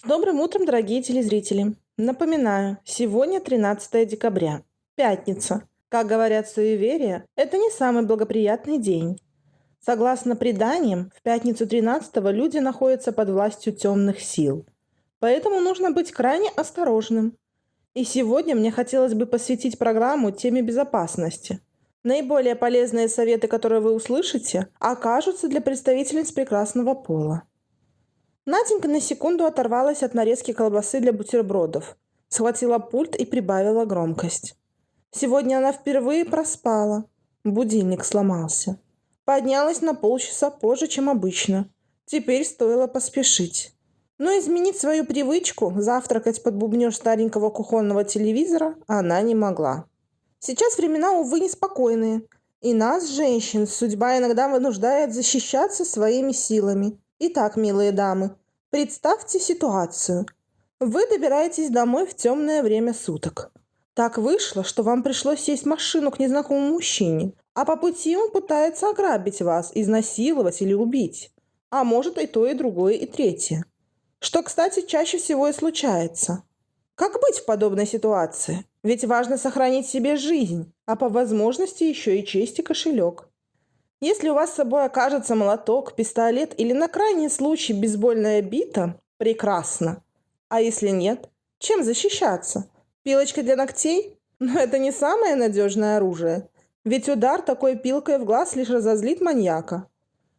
С добрым утром, дорогие телезрители! Напоминаю, сегодня 13 декабря, пятница. Как говорят суеверия, это не самый благоприятный день. Согласно преданиям, в пятницу 13 люди находятся под властью темных сил. Поэтому нужно быть крайне осторожным. И сегодня мне хотелось бы посвятить программу теме безопасности. Наиболее полезные советы, которые вы услышите, окажутся для представительниц прекрасного пола. Наденька на секунду оторвалась от нарезки колбасы для бутербродов, схватила пульт и прибавила громкость. Сегодня она впервые проспала. Будильник сломался. Поднялась на полчаса позже, чем обычно. Теперь стоило поспешить. Но изменить свою привычку завтракать под бубнёж старенького кухонного телевизора она не могла. Сейчас времена, увы, неспокойные. И нас, женщин, судьба иногда вынуждает защищаться своими силами. Итак, милые дамы, представьте ситуацию. Вы добираетесь домой в темное время суток. Так вышло, что вам пришлось сесть в машину к незнакомому мужчине, а по пути он пытается ограбить вас, изнасиловать или убить. А может и то, и другое, и третье. Что, кстати, чаще всего и случается. Как быть в подобной ситуации? Ведь важно сохранить себе жизнь, а по возможности еще и честь и кошелек. Если у вас с собой окажется молоток, пистолет или на крайний случай бейсбольная бита, прекрасно. А если нет, чем защищаться? Пилочкой для ногтей? Но это не самое надежное оружие. Ведь удар такой пилкой в глаз лишь разозлит маньяка.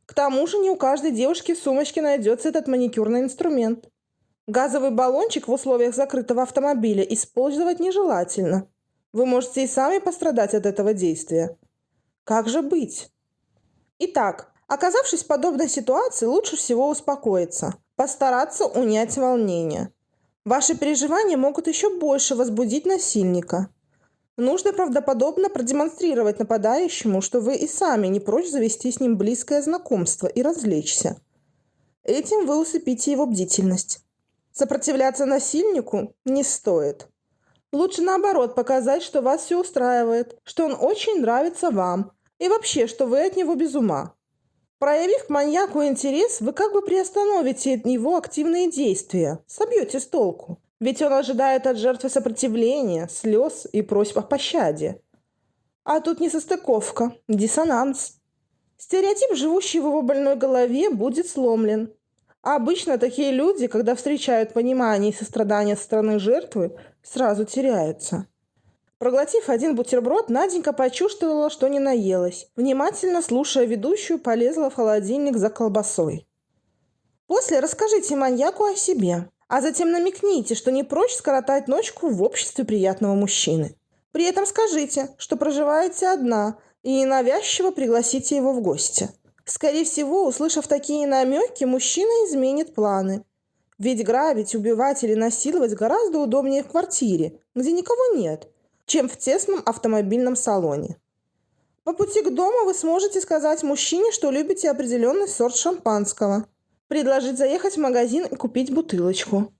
К тому же не у каждой девушки в сумочке найдется этот маникюрный инструмент. Газовый баллончик в условиях закрытого автомобиля использовать нежелательно. Вы можете и сами пострадать от этого действия. Как же быть? Итак, оказавшись в подобной ситуации, лучше всего успокоиться, постараться унять волнение. Ваши переживания могут еще больше возбудить насильника. Нужно правдоподобно продемонстрировать нападающему, что вы и сами не прочь завести с ним близкое знакомство и развлечься. Этим вы усыпите его бдительность. Сопротивляться насильнику не стоит. Лучше наоборот показать, что вас все устраивает, что он очень нравится вам, и вообще, что вы от него без ума. Проявив к маньяку интерес, вы как бы приостановите его активные действия, собьете с толку. Ведь он ожидает от жертвы сопротивления, слез и просьб о пощаде. А тут несостыковка, диссонанс. Стереотип, живущий в его больной голове, будет сломлен. А обычно такие люди, когда встречают понимание и сострадание со стороны жертвы, сразу теряются. Проглотив один бутерброд, Наденька почувствовала, что не наелась. Внимательно слушая ведущую, полезла в холодильник за колбасой. После расскажите маньяку о себе, а затем намекните, что не прочь скоротать ночку в обществе приятного мужчины. При этом скажите, что проживаете одна, и ненавязчиво пригласите его в гости. Скорее всего, услышав такие намеки, мужчина изменит планы. Ведь грабить, убивать или насиловать гораздо удобнее в квартире, где никого нет – чем в тесном автомобильном салоне. По пути к дому вы сможете сказать мужчине, что любите определенный сорт шампанского, предложить заехать в магазин и купить бутылочку.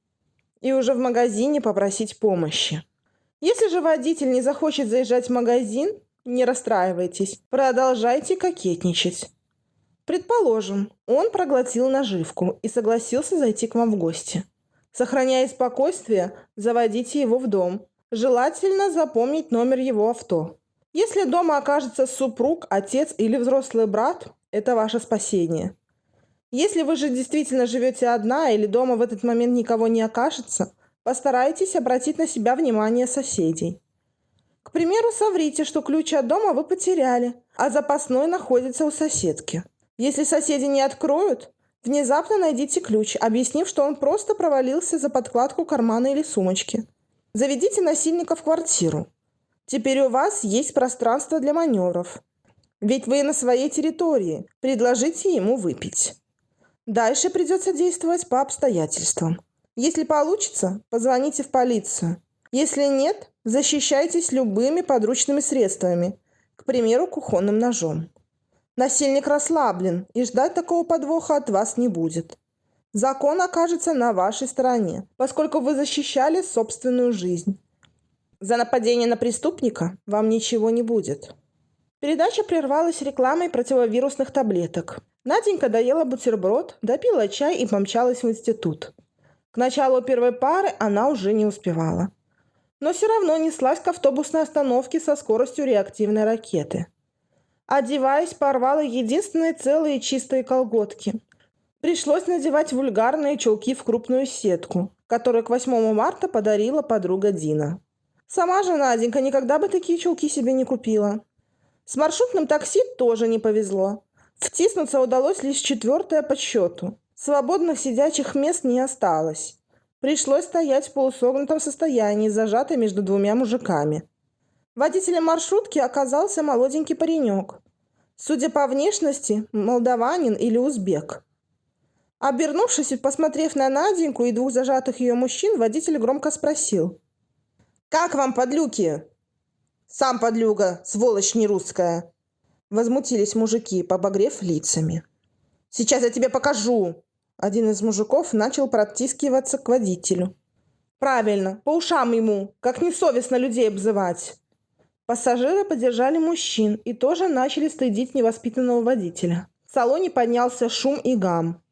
И уже в магазине попросить помощи. Если же водитель не захочет заезжать в магазин, не расстраивайтесь, продолжайте кокетничать. Предположим, он проглотил наживку и согласился зайти к вам в гости. Сохраняя спокойствие, заводите его в дом Желательно запомнить номер его авто. Если дома окажется супруг, отец или взрослый брат, это ваше спасение. Если вы же действительно живете одна или дома в этот момент никого не окажется, постарайтесь обратить на себя внимание соседей. К примеру, соврите, что ключ от дома вы потеряли, а запасной находится у соседки. Если соседи не откроют, внезапно найдите ключ, объяснив, что он просто провалился за подкладку кармана или сумочки – Заведите насильника в квартиру. Теперь у вас есть пространство для маневров. Ведь вы на своей территории. Предложите ему выпить. Дальше придется действовать по обстоятельствам. Если получится, позвоните в полицию. Если нет, защищайтесь любыми подручными средствами, к примеру, кухонным ножом. Насильник расслаблен, и ждать такого подвоха от вас не будет. Закон окажется на вашей стороне, поскольку вы защищали собственную жизнь. За нападение на преступника вам ничего не будет. Передача прервалась рекламой противовирусных таблеток. Наденька доела бутерброд, допила чай и помчалась в институт. К началу первой пары она уже не успевала. Но все равно неслась к автобусной остановке со скоростью реактивной ракеты. Одеваясь, порвала единственные целые чистые колготки. Пришлось надевать вульгарные чулки в крупную сетку, которую к 8 марта подарила подруга Дина. Сама же Наденька никогда бы такие чулки себе не купила. С маршрутным такси тоже не повезло. Втиснуться удалось лишь четвертое по счету. Свободных сидячих мест не осталось. Пришлось стоять в полусогнутом состоянии, зажатой между двумя мужиками. Водителем маршрутки оказался молоденький паренек. Судя по внешности, молдаванин или узбек. Обернувшись и посмотрев на Наденьку и двух зажатых ее мужчин, водитель громко спросил. «Как вам, подлюки?» «Сам подлюга, сволочь не русская!» Возмутились мужики, побагрев лицами. «Сейчас я тебе покажу!» Один из мужиков начал протискиваться к водителю. «Правильно, по ушам ему, как несовестно людей обзывать!» Пассажиры поддержали мужчин и тоже начали стыдить невоспитанного водителя. В салоне поднялся шум и гам.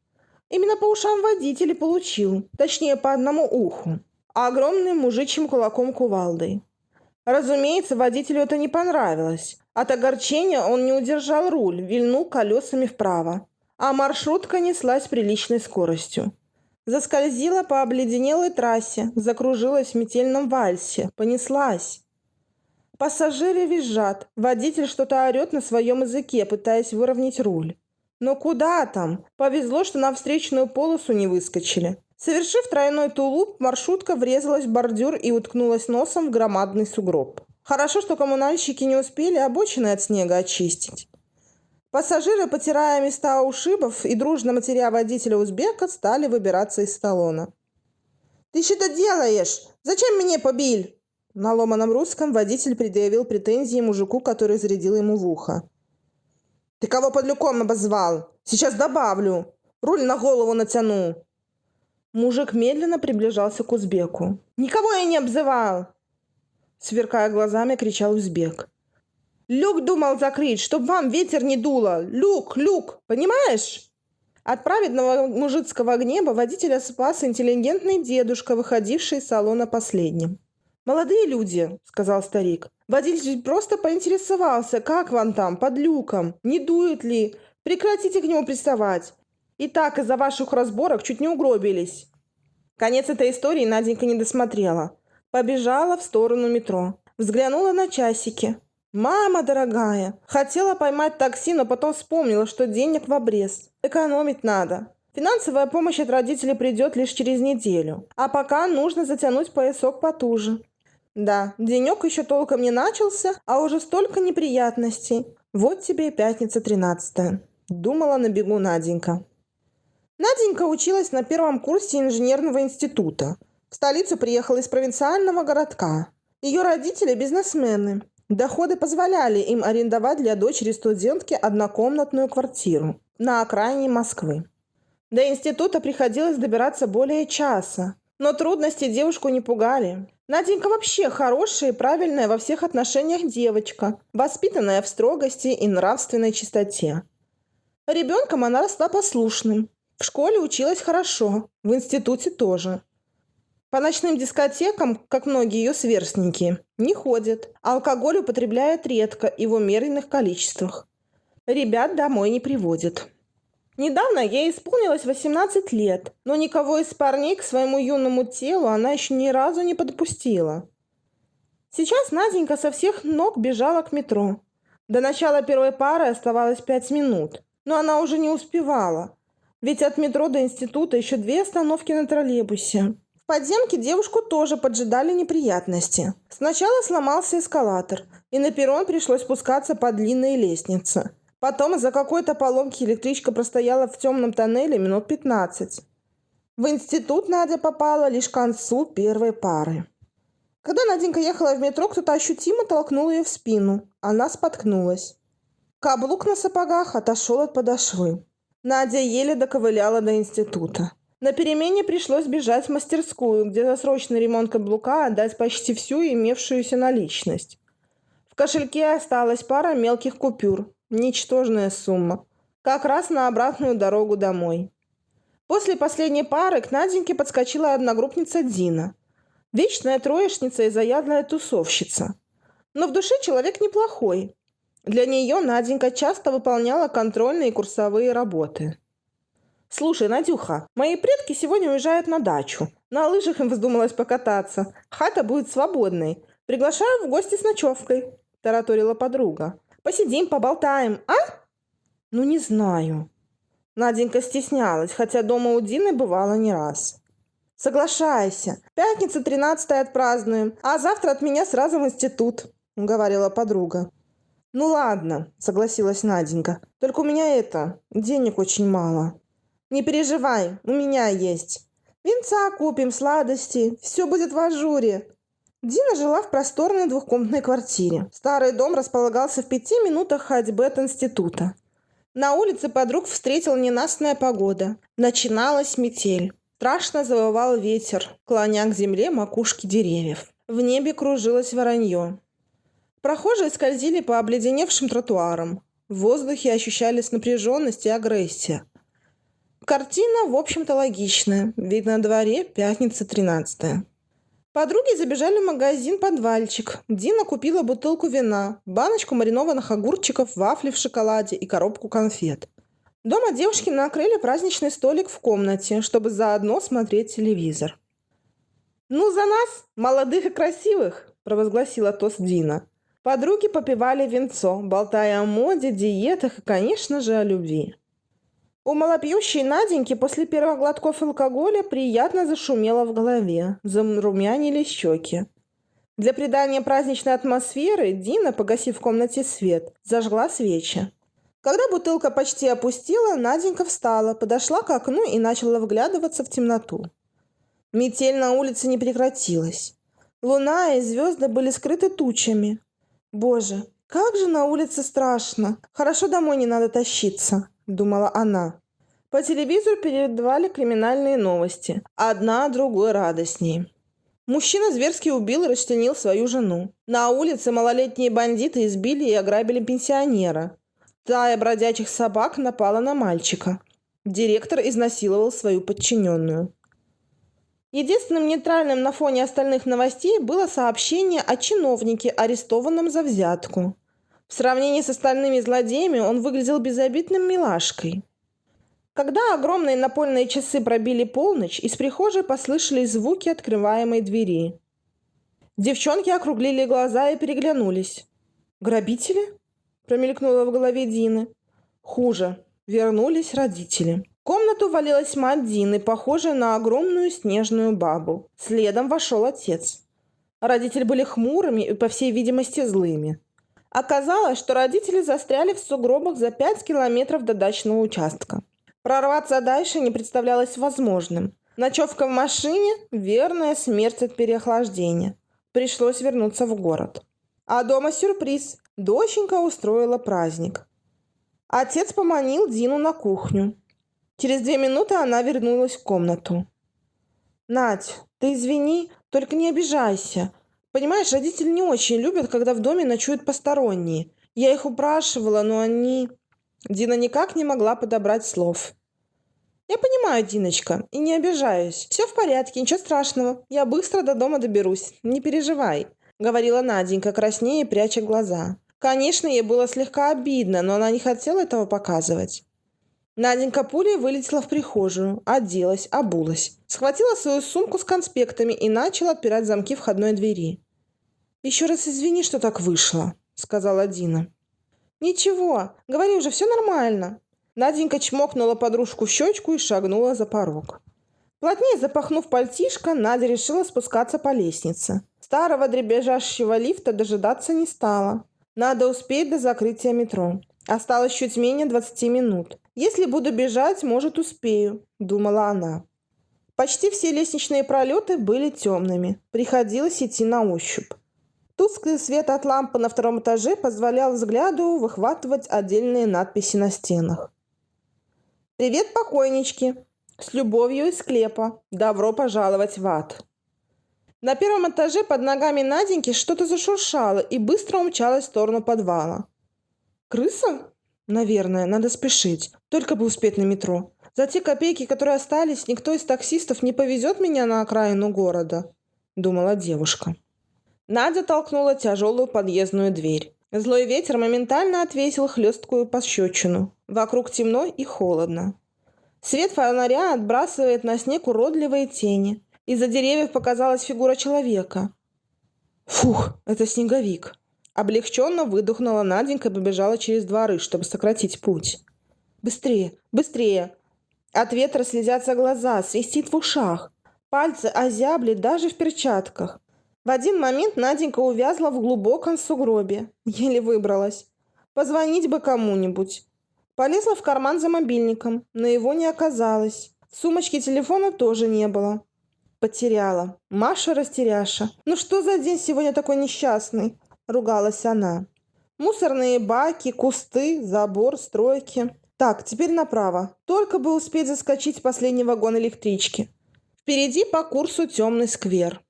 Именно по ушам водитель получил, точнее по одному уху, а огромным мужичьим кулаком кувалдой. Разумеется, водителю это не понравилось. От огорчения он не удержал руль, вильнул колесами вправо. А маршрутка неслась приличной скоростью. Заскользила по обледенелой трассе, закружилась в метельном вальсе, понеслась. Пассажиры визжат, водитель что-то орет на своем языке, пытаясь выровнять руль. Но куда там? Повезло, что на встречную полосу не выскочили. Совершив тройной тулуп, маршрутка врезалась в бордюр и уткнулась носом в громадный сугроб. Хорошо, что коммунальщики не успели обочины от снега очистить. Пассажиры, потирая места ушибов и дружно матеря водителя узбека, стали выбираться из салона. «Ты что делаешь? Зачем меня побил?» На ломаном русском водитель предъявил претензии мужику, который зарядил ему в ухо. «Ты кого под люком обозвал? Сейчас добавлю. Руль на голову натяну». Мужик медленно приближался к узбеку. «Никого я не обзывал!» Сверкая глазами, кричал узбек. «Люк думал закрыть, чтоб вам ветер не дуло! Люк, люк! Понимаешь?» От праведного мужицкого гнева водителя спас интеллигентный дедушка, выходивший из салона последним. «Молодые люди», — сказал старик. Водитель просто поинтересовался, как вам там, под люком, не дует ли. Прекратите к нему приставать. И так из-за ваших разборок чуть не угробились. Конец этой истории Наденька не досмотрела. Побежала в сторону метро. Взглянула на часики. «Мама дорогая!» Хотела поймать такси, но потом вспомнила, что денег в обрез. Экономить надо. Финансовая помощь от родителей придет лишь через неделю. А пока нужно затянуть поясок потуже. Да, денек еще толком не начался, а уже столько неприятностей. Вот тебе и пятница тринадцатая. Думала на бегу Наденька. Наденька училась на первом курсе инженерного института. В столицу приехала из провинциального городка. Ее родители – бизнесмены. Доходы позволяли им арендовать для дочери студентки однокомнатную квартиру на окраине Москвы. До института приходилось добираться более часа, но трудности девушку не пугали. Наденька вообще хорошая и правильная во всех отношениях девочка, воспитанная в строгости и нравственной чистоте. Ребенком она росла послушным. В школе училась хорошо, в институте тоже. По ночным дискотекам, как многие ее сверстники, не ходит, а алкоголь употребляет редко и в умеренных количествах. Ребят домой не приводит. Недавно ей исполнилось 18 лет, но никого из парней к своему юному телу она еще ни разу не подпустила. Сейчас Наденька со всех ног бежала к метро. До начала первой пары оставалось пять минут, но она уже не успевала, ведь от метро до института еще две остановки на троллейбусе. В подземке девушку тоже поджидали неприятности. Сначала сломался эскалатор, и на перрон пришлось спускаться по длинной лестнице. Потом из-за какой-то поломки электричка простояла в темном тоннеле минут 15. В институт Надя попала лишь к концу первой пары. Когда Наденька ехала в метро, кто-то ощутимо толкнул ее в спину. Она споткнулась. Каблук на сапогах отошел от подошвы. Надя еле доковыляла до института. На перемене пришлось бежать в мастерскую, где за срочный ремонт каблука отдать почти всю имевшуюся наличность. В кошельке осталась пара мелких купюр, Ничтожная сумма. Как раз на обратную дорогу домой. После последней пары к Наденьке подскочила одногруппница Дина. Вечная троечница и заядлая тусовщица. Но в душе человек неплохой. Для нее Наденька часто выполняла контрольные и курсовые работы. «Слушай, Надюха, мои предки сегодня уезжают на дачу. На лыжах им вздумалось покататься. Хата будет свободной. Приглашаю в гости с ночевкой», – тараторила подруга. «Посидим, поболтаем, а?» «Ну, не знаю». Наденька стеснялась, хотя дома у Дины бывало не раз. «Соглашайся. Пятница 13 отпразднуем, а завтра от меня сразу в институт», – говорила подруга. «Ну ладно», – согласилась Наденька. «Только у меня это, денег очень мало». «Не переживай, у меня есть. Винца купим, сладости, все будет в ажуре». Дина жила в просторной двухкомнатной квартире. Старый дом располагался в пяти минутах ходьбы от института. На улице подруг встретила ненастная погода. Начиналась метель. Страшно завывал ветер, клоня к земле макушки деревьев. В небе кружилось воронье. Прохожие скользили по обледеневшим тротуарам. В воздухе ощущались напряженность и агрессия. Картина, в общем-то, логичная. Ведь на дворе пятница 13 Подруги забежали в магазин «Подвальчик». Дина купила бутылку вина, баночку маринованных огурчиков, вафли в шоколаде и коробку конфет. Дома девушки накрыли праздничный столик в комнате, чтобы заодно смотреть телевизор. «Ну, за нас, молодых и красивых!» – провозгласила тост Дина. Подруги попивали винцо, болтая о моде, диетах и, конечно же, о любви. У малопьющей Наденьки после первых глотков алкоголя приятно зашумело в голове, зарумянили щеки. Для придания праздничной атмосферы Дина, погасив в комнате свет, зажгла свечи. Когда бутылка почти опустила, Наденька встала, подошла к окну и начала вглядываться в темноту. Метель на улице не прекратилась. Луна и звезды были скрыты тучами. Боже, как же на улице страшно. Хорошо домой не надо тащиться думала она. По телевизору передавали криминальные новости. Одна другой радостней. Мужчина зверски убил и расчленил свою жену. На улице малолетние бандиты избили и ограбили пенсионера. Тая бродячих собак напала на мальчика. Директор изнасиловал свою подчиненную. Единственным нейтральным на фоне остальных новостей было сообщение о чиновнике, арестованном за взятку. В сравнении с остальными злодеями он выглядел безобидным милашкой. Когда огромные напольные часы пробили полночь, из прихожей послышались звуки открываемой двери. Девчонки округлили глаза и переглянулись. «Грабители?» – промелькнуло в голове Дины. «Хуже. Вернулись родители». В комнату валилась мать Дины, похожая на огромную снежную бабу. Следом вошел отец. Родители были хмурыми и, по всей видимости, злыми. Оказалось, что родители застряли в сугробах за 5 километров до дачного участка. Прорваться дальше не представлялось возможным. Ночевка в машине – верная смерть от переохлаждения. Пришлось вернуться в город. А дома сюрприз. Доченька устроила праздник. Отец поманил Дину на кухню. Через две минуты она вернулась в комнату. «Надь, ты извини, только не обижайся. Понимаешь, родители не очень любят, когда в доме ночуют посторонние. Я их упрашивала, но они... Дина никак не могла подобрать слов. «Я понимаю, Диночка, и не обижаюсь. Все в порядке, ничего страшного. Я быстро до дома доберусь. Не переживай», — говорила Наденька, краснее, пряча глаза. Конечно, ей было слегка обидно, но она не хотела этого показывать. Наденька пулей вылетела в прихожую, оделась, обулась. Схватила свою сумку с конспектами и начала отпирать замки входной двери. «Еще раз извини, что так вышло», — сказала Дина. «Ничего, говори уже, все нормально». Наденька чмокнула подружку в щечку и шагнула за порог. Плотнее запахнув пальтишко, Надя решила спускаться по лестнице. Старого дребезжащего лифта дожидаться не стала. Надо успеть до закрытия метро. Осталось чуть менее 20 минут. Если буду бежать, может, успею, думала она. Почти все лестничные пролеты были темными. Приходилось идти на ощупь. Тусклый свет от лампы на втором этаже позволял взгляду выхватывать отдельные надписи на стенах. «Привет, покойнички! С любовью из склепа! Добро пожаловать в ад!» На первом этаже под ногами Наденьки что-то зашуршало и быстро умчалось в сторону подвала. «Крыса?» «Наверное, надо спешить. Только бы успеть на метро. За те копейки, которые остались, никто из таксистов не повезет меня на окраину города, думала девушка. Надя толкнула тяжелую подъездную дверь. Злой ветер моментально отвесил хлесткую пощечину. Вокруг темно и холодно. Свет фонаря отбрасывает на снег уродливые тени. Из-за деревьев показалась фигура человека. Фух, это снеговик. Облегченно выдохнула Наденька и побежала через дворы, чтобы сократить путь. Быстрее, быстрее! От ветра слезятся глаза, свистит в ушах. Пальцы озябли даже в перчатках. В один момент Наденька увязла в глубоком сугробе. Еле выбралась. Позвонить бы кому-нибудь. Полезла в карман за мобильником, но его не оказалось. В сумочке телефона тоже не было. Потеряла. Маша растеряша. Ну что за день сегодня такой несчастный? Ругалась она. Мусорные баки, кусты, забор, стройки. Так, теперь направо. Только бы успеть заскочить в последний вагон электрички. Впереди по курсу темный сквер.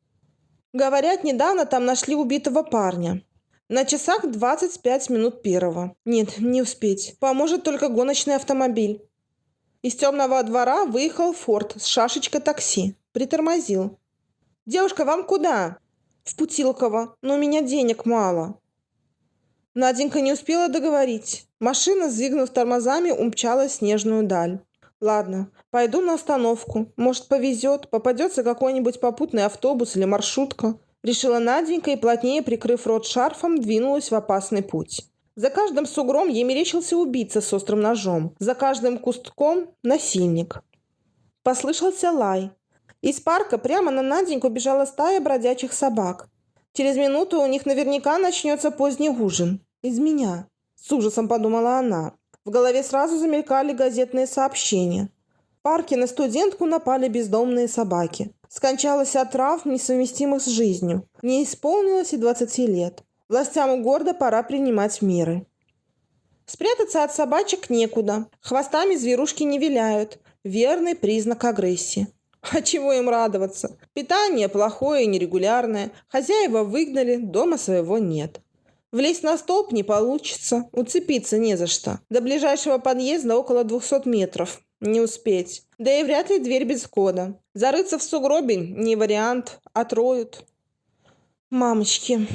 Говорят, недавно там нашли убитого парня. На часах 25 минут первого. Нет, не успеть. Поможет только гоночный автомобиль. Из темного двора выехал Форд с шашечкой такси. Притормозил. «Девушка, вам куда?» «В Путилково, но у меня денег мало». Наденька не успела договорить. Машина, сдвигнув тормозами, умчалась в снежную даль. Ладно, пойду на остановку. Может, повезет, попадется какой-нибудь попутный автобус или маршрутка. Решила Наденька и, плотнее прикрыв рот шарфом, двинулась в опасный путь. За каждым сугром ей мерещился убийца с острым ножом. За каждым кустком – насильник. Послышался лай. Из парка прямо на Наденьку бежала стая бродячих собак. Через минуту у них наверняка начнется поздний ужин. Из меня. С ужасом подумала она. В голове сразу замелькали газетные сообщения. В парке на студентку напали бездомные собаки. Скончалась от травм, несовместимых с жизнью. Не исполнилось и 20 лет. Властям города пора принимать меры. Спрятаться от собачек некуда. Хвостами зверушки не виляют. Верный признак агрессии. А чего им радоваться? Питание плохое и нерегулярное. Хозяева выгнали, дома своего нет. Влезть на столб не получится, уцепиться не за что. До ближайшего подъезда около 200 метров. Не успеть. Да и вряд ли дверь без кода. Зарыться в сугробе не вариант, отроют. Мамочки.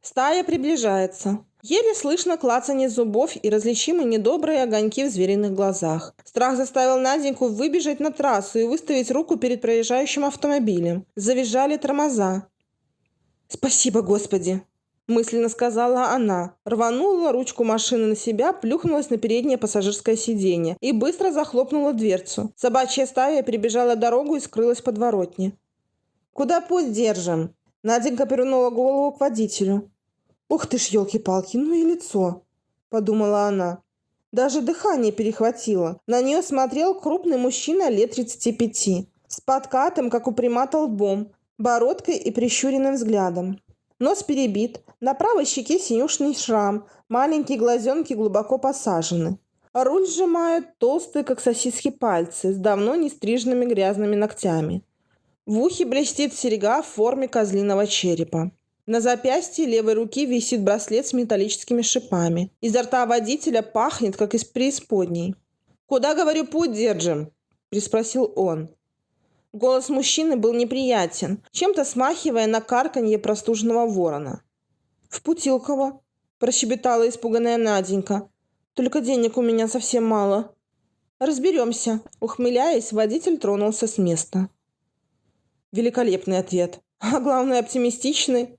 Стая приближается. Еле слышно клацанье зубов и различимы недобрые огоньки в звериных глазах. Страх заставил Наденьку выбежать на трассу и выставить руку перед проезжающим автомобилем. Завизжали тормоза. «Спасибо, Господи!» мысленно сказала она. Рванула ручку машины на себя, плюхнулась на переднее пассажирское сиденье и быстро захлопнула дверцу. Собачья стая прибежала дорогу и скрылась под воротни. «Куда путь держим?» Наденька повернула голову к водителю. «Ух ты ж, елки-палки, ну и лицо!» – подумала она. Даже дыхание перехватило. На нее смотрел крупный мужчина лет 35, с подкатым, как у примата лбом, бородкой и прищуренным взглядом. Нос перебит, на правой щеке синюшный шрам, маленькие глазенки глубоко посажены. Руль сжимают толстые, как сосиски, пальцы с давно не стриженными грязными ногтями. В ухе блестит серега в форме козлиного черепа. На запястье левой руки висит браслет с металлическими шипами. Изо рта водителя пахнет, как из преисподней. «Куда, говорю, путь держим?» – приспросил он. Голос мужчины был неприятен, чем-то смахивая на карканье простуженного ворона. «В Путилково», – прощебетала испуганная Наденька. «Только денег у меня совсем мало». «Разберемся», – ухмыляясь, водитель тронулся с места. Великолепный ответ. А главное, оптимистичный.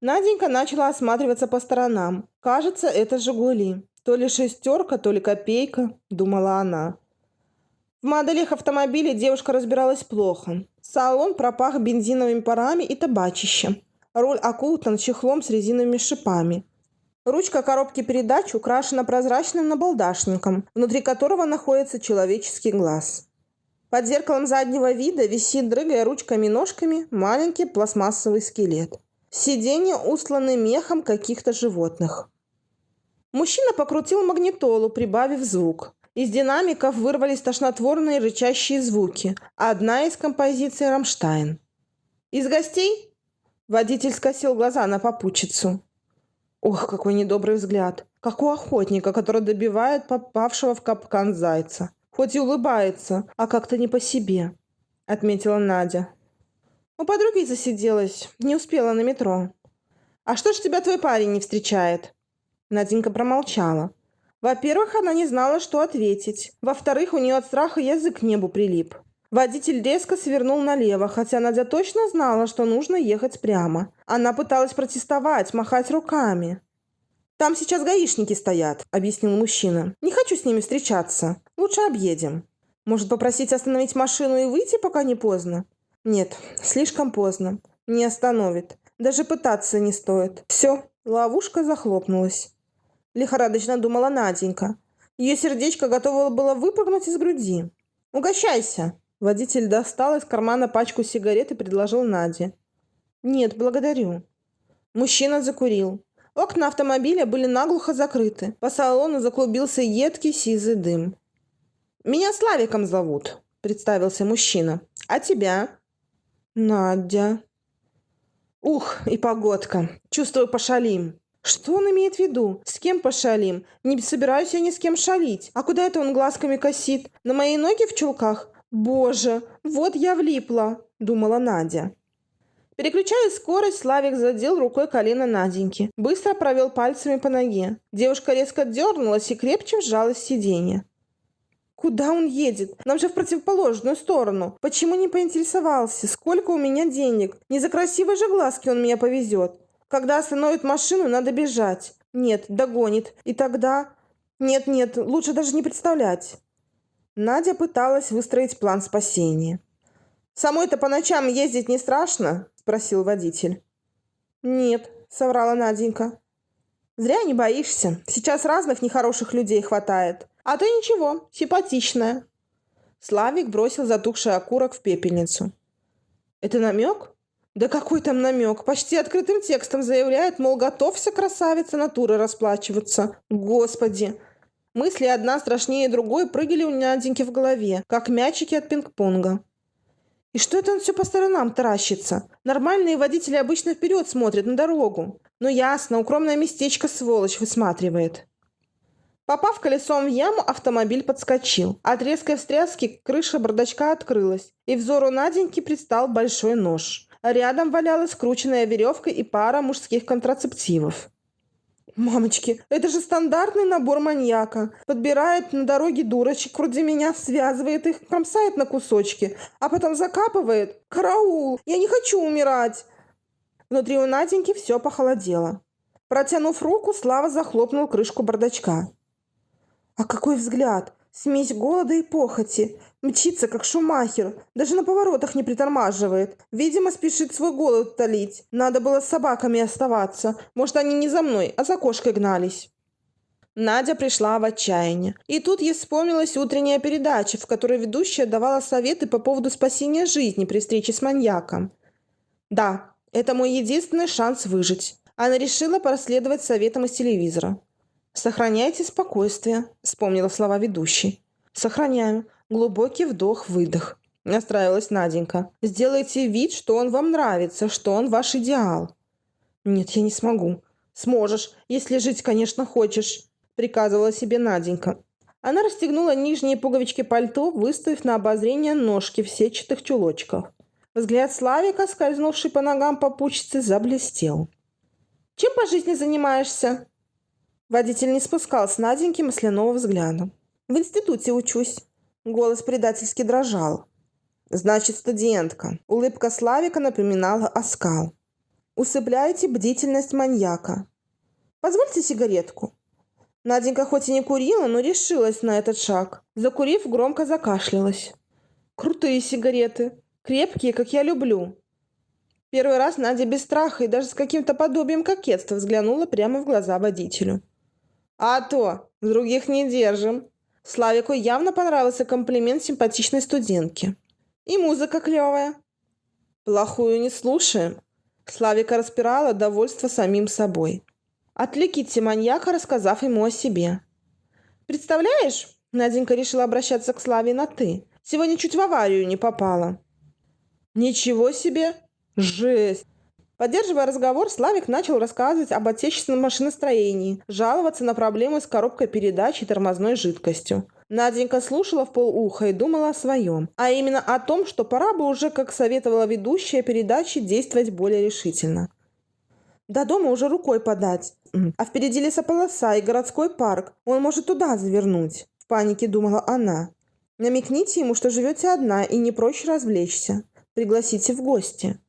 Наденька начала осматриваться по сторонам. «Кажется, это «Жигули». То ли шестерка, то ли копейка», – думала она. В моделях автомобилей девушка разбиралась плохо. Салон пропах бензиновыми парами и табачищем. Руль окутан чехлом с резиновыми шипами. Ручка коробки передач украшена прозрачным набалдашником, внутри которого находится человеческий глаз. Под зеркалом заднего вида висит, дрыгая ручками-ножками, маленький пластмассовый скелет. Сиденье устланы мехом каких-то животных. Мужчина покрутил магнитолу, прибавив звук. Из динамиков вырвались тошнотворные рычащие звуки. Одна из композиций «Рамштайн». «Из гостей?» Водитель скосил глаза на попутчицу. Ох, какой недобрый взгляд. Как у охотника, который добивает попавшего в капкан зайца. хоть и улыбается, а как-то не по себе», — отметила Надя. У подруги засиделась, не успела на метро. «А что ж тебя твой парень не встречает?» Наденька промолчала. Во-первых, она не знала, что ответить. Во-вторых, у нее от страха язык к небу прилип. Водитель резко свернул налево, хотя Надя точно знала, что нужно ехать прямо. Она пыталась протестовать, махать руками. «Там сейчас гаишники стоят», — объяснил мужчина. «Не хочу с ними встречаться. Лучше объедем. Может, попросить остановить машину и выйти, пока не поздно?» «Нет, слишком поздно. Не остановит. Даже пытаться не стоит. Все, ловушка захлопнулась». Лихорадочно думала Наденька. Ее сердечко готово было выпрыгнуть из груди. «Угощайся!» Водитель достал из кармана пачку сигарет и предложил Наде. «Нет, благодарю». Мужчина закурил. Окна автомобиля были наглухо закрыты. По салону заклубился едкий сизый дым. «Меня Славиком зовут», — представился мужчина. «А тебя?» «Надя». «Ух, и погодка. Чувствую, пошалим». «Что он имеет в виду? С кем пошалим? Не собираюсь я ни с кем шалить. А куда это он глазками косит? На мои ноги в чулках? Боже, вот я влипла», — думала Надя. Переключая скорость, Славик задел рукой колено Наденьки. Быстро провел пальцами по ноге. Девушка резко дернулась и крепче вжалась в сиденье. Куда он едет? Нам же в противоположную сторону. Почему не поинтересовался? Сколько у меня денег? Не за красивые же глазки он меня повезет. Когда остановит машину, надо бежать. Нет, догонит. И тогда... Нет-нет, лучше даже не представлять. Надя пыталась выстроить план спасения. «Самой-то по ночам ездить не страшно?» – спросил водитель. «Нет», – соврала Наденька. «Зря не боишься. Сейчас разных нехороших людей хватает. А ты ничего, симпатичная». Славик бросил затухший окурок в пепельницу. «Это намек?» «Да какой там намек? Почти открытым текстом заявляет, мол, готовься, красавица, натуры расплачиваться. Господи!» Мысли одна страшнее другой прыгали у Наденьки в голове, как мячики от пинг-понга. И что это он все по сторонам таращится? Нормальные водители обычно вперед смотрят на дорогу. Но ясно, укромное местечко сволочь высматривает. Попав колесом в яму, автомобиль подскочил. От резкой встряски крыша бардачка открылась, и взору Наденьки предстал большой нож. Рядом валялась скрученная веревка и пара мужских контрацептивов. Мамочки, это же стандартный набор маньяка. Подбирает на дороге дурочек вроде меня, связывает их, кромсает на кусочки, а потом закапывает. Караул! Я не хочу умирать! Внутри у Наденьки все похолодело. Протянув руку, Слава захлопнул крышку бардачка. А какой взгляд! Смесь голода и похоти. Мчится, как шумахер. Даже на поворотах не притормаживает. Видимо, спешит свой голод утолить. Надо было с собаками оставаться. Может, они не за мной, а за кошкой гнались. Надя пришла в отчаяние. И тут ей вспомнилась утренняя передача, в которой ведущая давала советы по поводу спасения жизни при встрече с маньяком. Да, это мой единственный шанс выжить. Она решила проследовать советам из телевизора. «Сохраняйте спокойствие», — вспомнила слова ведущей. «Сохраняю. Глубокий вдох-выдох». Настраивалась Наденька. «Сделайте вид, что он вам нравится, что он ваш идеал». «Нет, я не смогу». «Сможешь, если жить, конечно, хочешь», — приказывала себе Наденька. Она расстегнула нижние пуговички пальто, выставив на обозрение ножки в сетчатых чулочках. Взгляд Славика, скользнувший по ногам попутчицы, заблестел. «Чем по жизни занимаешься?» Водитель не спускал с Наденьки масляного взгляда. «В институте учусь». Голос предательски дрожал. «Значит, студентка». Улыбка Славика напоминала оскал. «Усыпляете бдительность маньяка». «Позвольте сигаретку». Наденька хоть и не курила, но решилась на этот шаг. Закурив, громко закашлялась. «Крутые сигареты. Крепкие, как я люблю». Первый раз Надя без страха и даже с каким-то подобием кокетства взглянула прямо в глаза водителю. «А то! Других не держим!» Славику явно понравился комплимент симпатичной студентки. «И музыка клевая!» «Плохую не слушаем!» Славика распирала довольство самим собой. Отвлеките маньяка, рассказав ему о себе. «Представляешь?» Наденька решила обращаться к Славе на «ты». «Сегодня чуть в аварию не попала». «Ничего себе! Жесть! Поддерживая разговор, Славик начал рассказывать об отечественном машиностроении, жаловаться на проблемы с коробкой передач и тормозной жидкостью. Наденька слушала в полуха и думала о своем, а именно о том, что пора бы уже, как советовала ведущая передачи, действовать более решительно. До дома уже рукой подать, а впереди лесополоса и городской парк, он может туда завернуть, в панике думала она. Намекните ему, что живете одна и не прочь развлечься. Пригласите в гости.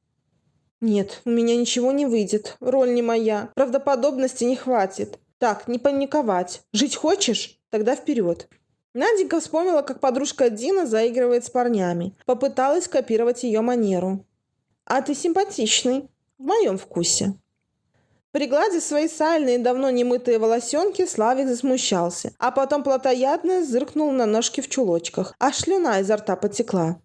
Нет, у меня ничего не выйдет, роль не моя, правдоподобности не хватит. Так, не паниковать. Жить хочешь? Тогда вперед. Наденька вспомнила, как подружка Дина заигрывает с парнями. Попыталась копировать ее манеру. «А ты симпатичный. В моем вкусе». Пригладив свои сальные, давно не мытые волосенки, Славик засмущался, а потом плотоядно зыркнул на ножки в чулочках, а шлюна изо рта потекла.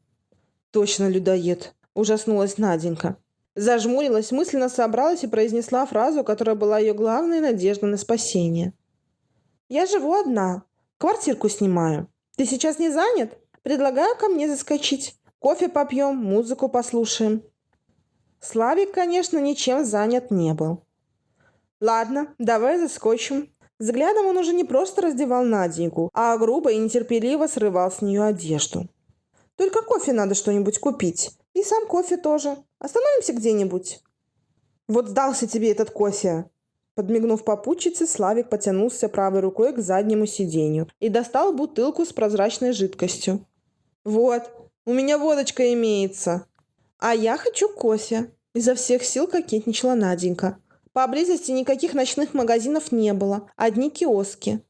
«Точно людоед!» – ужаснулась Наденька. Зажмурилась, мысленно собралась и произнесла фразу, которая была ее главной надеждой на спасение. «Я живу одна. Квартирку снимаю. Ты сейчас не занят? Предлагаю ко мне заскочить. Кофе попьем, музыку послушаем». Славик, конечно, ничем занят не был. «Ладно, давай заскочим». Взглядом он уже не просто раздевал Наденьку, а грубо и нетерпеливо срывал с нее одежду. «Только кофе надо что-нибудь купить. И сам кофе тоже. Остановимся где-нибудь». «Вот сдался тебе этот кофе!» Подмигнув попутчице, Славик потянулся правой рукой к заднему сиденью и достал бутылку с прозрачной жидкостью. «Вот, у меня водочка имеется!» «А я хочу кофе!» Изо всех сил кокетничала Наденька. Поблизости никаких ночных магазинов не было, одни киоски.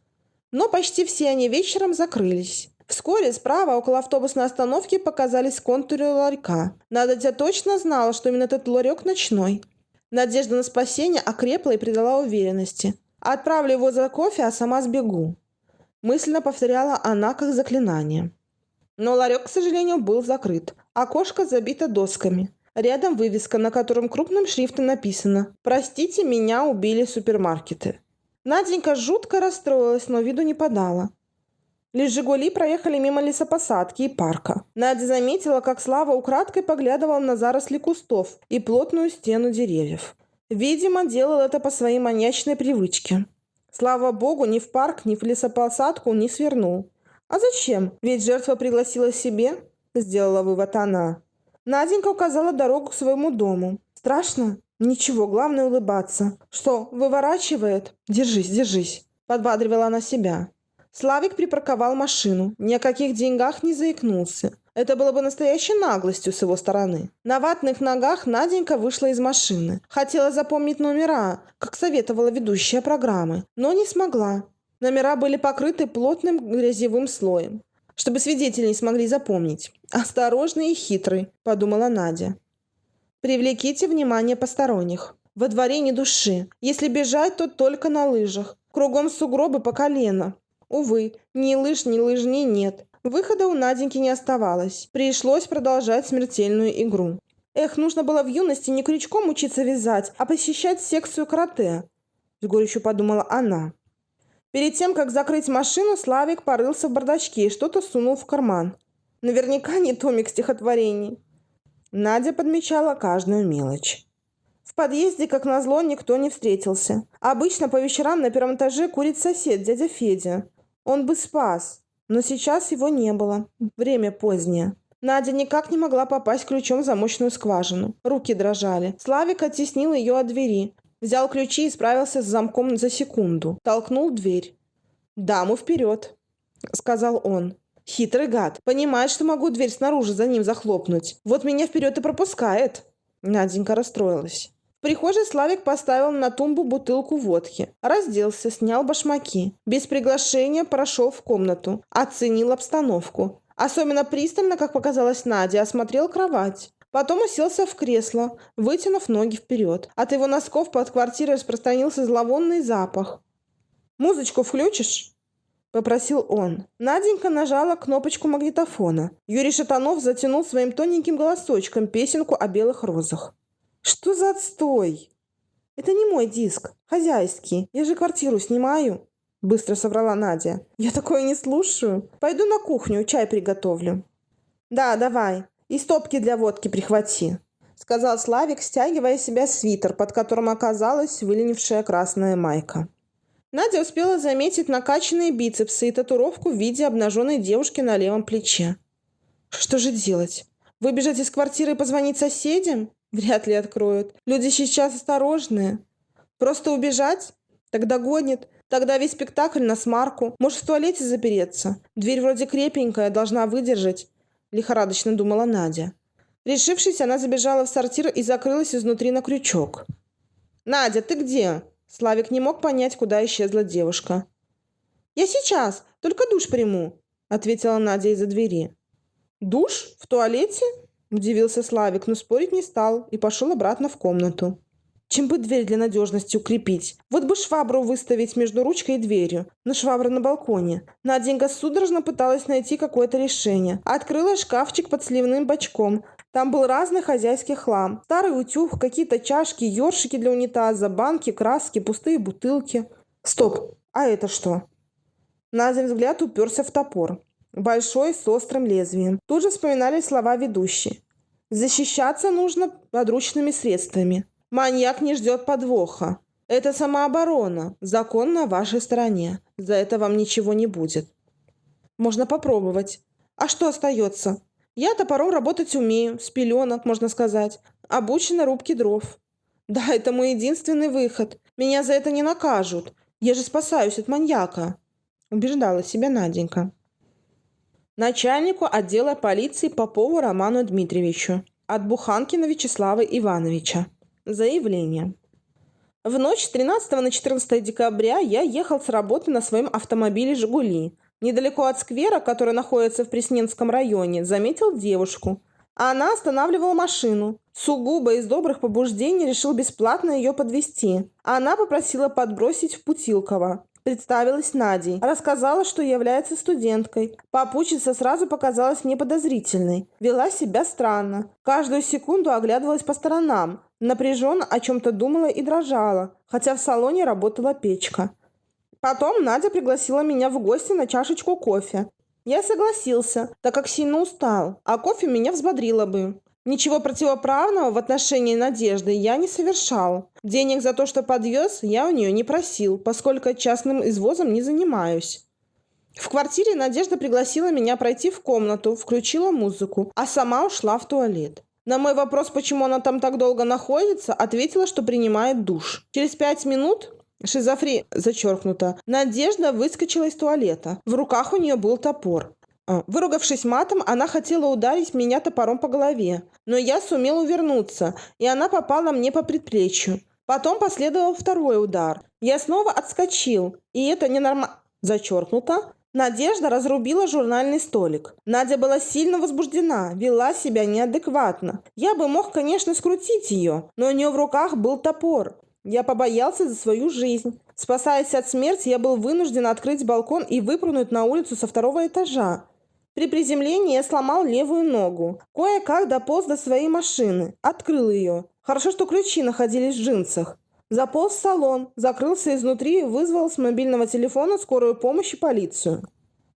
Но почти все они вечером закрылись. Вскоре справа, около автобусной остановки, показались контуры ларька. Надя точно знала, что именно этот ларек ночной. Надежда на спасение окрепла и придала уверенности. «Отправлю его за кофе, а сама сбегу». Мысленно повторяла она как заклинание. Но ларек, к сожалению, был закрыт. Окошко забито досками. Рядом вывеска, на котором крупным шрифтом написано «Простите, меня убили супермаркеты». Наденька жутко расстроилась, но виду не подала. Лишь «Жигули» проехали мимо лесопосадки и парка. Надя заметила, как Слава украдкой поглядывал на заросли кустов и плотную стену деревьев. Видимо, делал это по своей маньячной привычке. Слава богу, ни в парк, ни в лесопосадку не свернул. А зачем? Ведь жертва пригласила себе, сделала вывод она. Наденька указала дорогу к своему дому. Страшно? Ничего, главное улыбаться. Что, выворачивает? Держись, держись. Подбадривала она себя. Славик припарковал машину, ни о каких деньгах не заикнулся. Это было бы настоящей наглостью с его стороны. На ватных ногах Наденька вышла из машины. Хотела запомнить номера, как советовала ведущая программы, но не смогла. Номера были покрыты плотным грязевым слоем, чтобы свидетели не смогли запомнить. «Осторожный и хитрый», – подумала Надя. «Привлеките внимание посторонних. Во дворе ни души. Если бежать, то только на лыжах. Кругом сугробы по колено. Увы, ни лыж, ни лыжни нет. Выхода у Наденьки не оставалось. Пришлось продолжать смертельную игру. Эх, нужно было в юности не крючком учиться вязать, а посещать секцию карате. С горечью подумала она. Перед тем, как закрыть машину, Славик порылся в бардачке и что-то сунул в карман. Наверняка не томик стихотворений. Надя подмечала каждую мелочь. В подъезде, как назло, никто не встретился. Обычно по вечерам на первом этаже курит сосед, дядя Федя. Он бы спас, но сейчас его не было. Время позднее. Надя никак не могла попасть ключом в замочную скважину. Руки дрожали. Славик оттеснил ее от двери. Взял ключи и справился с замком за секунду. Толкнул дверь. «Даму вперед!» — сказал он. Хитрый гад. Понимает, что могу дверь снаружи за ним захлопнуть. Вот меня вперед и пропускает. Наденька расстроилась прихожей Славик поставил на тумбу бутылку водки. Разделся, снял башмаки. Без приглашения прошел в комнату. Оценил обстановку. Особенно пристально, как показалось Наде, осмотрел кровать. Потом уселся в кресло, вытянув ноги вперед. От его носков под квартирой распространился зловонный запах. «Музычку включишь?» – попросил он. Наденька нажала кнопочку магнитофона. Юрий Шатанов затянул своим тоненьким голосочком песенку о белых розах. Что за отстой? Это не мой диск, хозяйский. Я же квартиру снимаю. Быстро соврала Надя. Я такое не слушаю. Пойду на кухню, чай приготовлю. Да, давай. И стопки для водки прихвати. Сказал Славик, стягивая себя свитер, под которым оказалась выленившая красная майка. Надя успела заметить накачанные бицепсы и татуировку в виде обнаженной девушки на левом плече. Что же делать? Выбежать из квартиры и позвонить соседям? Вряд ли откроют. Люди сейчас осторожные. Просто убежать? Тогда гонит. Тогда весь спектакль на смарку. Может, в туалете запереться? Дверь вроде крепенькая, должна выдержать. Лихорадочно думала Надя. Решившись, она забежала в сортир и закрылась изнутри на крючок. «Надя, ты где?» Славик не мог понять, куда исчезла девушка. «Я сейчас, только душ приму», — ответила Надя из-за двери. «Душ? В туалете?» – удивился Славик, но спорить не стал и пошел обратно в комнату. Чем бы дверь для надежности укрепить? Вот бы швабру выставить между ручкой и дверью. Но швабра на балконе. Наденька судорожно пыталась найти какое-то решение. Открыла шкафчик под сливным бачком. Там был разный хозяйский хлам. Старый утюг, какие-то чашки, ёршики для унитаза, банки, краски, пустые бутылки. Стоп, а это что? Надин взгляд уперся в топор большой с острым лезвием. Тут же вспоминали слова ведущей. Защищаться нужно подручными средствами. Маньяк не ждет подвоха. Это самооборона. Закон на вашей стороне. За это вам ничего не будет. Можно попробовать. А что остается? Я топором работать умею, с пеленок, можно сказать. Обучена рубке дров. Да, это мой единственный выход. Меня за это не накажут. Я же спасаюсь от маньяка. Убеждала себя Наденька начальнику отдела полиции Попову Роману Дмитриевичу от Буханкина Вячеслава Ивановича. Заявление. В ночь с 13 на 14 декабря я ехал с работы на своем автомобиле «Жигули». Недалеко от сквера, который находится в Пресненском районе, заметил девушку. Она останавливала машину. Сугубо из добрых побуждений решил бесплатно ее подвести. Она попросила подбросить в Путилково. Представилась Надей. Рассказала, что является студенткой. Попутчица сразу показалась неподозрительной. Вела себя странно. Каждую секунду оглядывалась по сторонам. Напряженно о чем-то думала и дрожала, хотя в салоне работала печка. Потом Надя пригласила меня в гости на чашечку кофе. Я согласился, так как сильно устал, а кофе меня взбодрило бы. Ничего противоправного в отношении Надежды я не совершал. Денег за то, что подвез, я у нее не просил, поскольку частным извозом не занимаюсь. В квартире Надежда пригласила меня пройти в комнату, включила музыку, а сама ушла в туалет. На мой вопрос, почему она там так долго находится, ответила, что принимает душ. Через пять минут Шизофри зачеркнуто. Надежда выскочила из туалета. В руках у нее был топор. А, выругавшись матом, она хотела ударить меня топором по голове, но я сумел увернуться, и она попала мне по предплечью. Потом последовал второй удар. Я снова отскочил, и это ненормально... Зачеркнуто. Надежда разрубила журнальный столик. Надя была сильно возбуждена, вела себя неадекватно. Я бы мог, конечно, скрутить ее, но у нее в руках был топор. Я побоялся за свою жизнь. Спасаясь от смерти, я был вынужден открыть балкон и выпрыгнуть на улицу со второго этажа. При приземлении я сломал левую ногу. Кое-как дополз до своей машины. Открыл ее. Хорошо, что ключи находились в джинсах. Заполз в салон, закрылся изнутри и вызвал с мобильного телефона скорую помощь и полицию.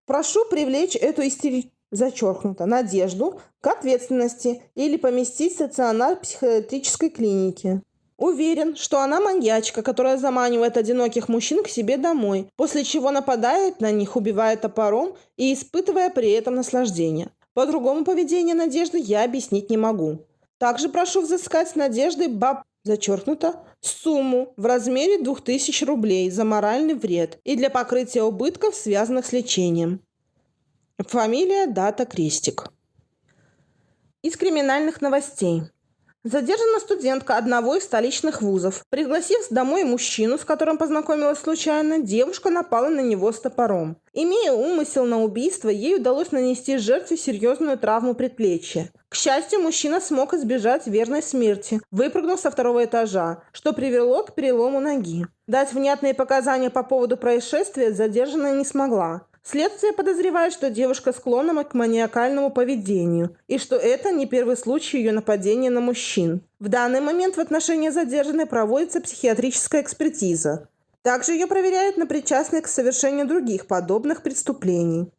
Прошу привлечь эту истери... зачеркнуто, надежду к ответственности или поместить в стационар психиатрической клиники. Уверен, что она маньячка, которая заманивает одиноких мужчин к себе домой, после чего нападает на них, убивая топором и испытывая при этом наслаждение. По-другому поведение Надежды я объяснить не могу. Также прошу взыскать с Надеждой баб... зачеркнуто сумму в размере 2000 рублей за моральный вред и для покрытия убытков, связанных с лечением. Фамилия, дата, крестик. Из криминальных новостей. Задержана студентка одного из столичных вузов. Пригласив домой мужчину, с которым познакомилась случайно, девушка напала на него с топором. Имея умысел на убийство, ей удалось нанести жертве серьезную травму предплечья. К счастью, мужчина смог избежать верной смерти, выпрыгнув со второго этажа, что привело к перелому ноги. Дать внятные показания по поводу происшествия задержанная не смогла. Следствие подозревает, что девушка склонна к маниакальному поведению и что это не первый случай ее нападения на мужчин. В данный момент в отношении задержанной проводится психиатрическая экспертиза. Также ее проверяют на причастность к совершению других подобных преступлений.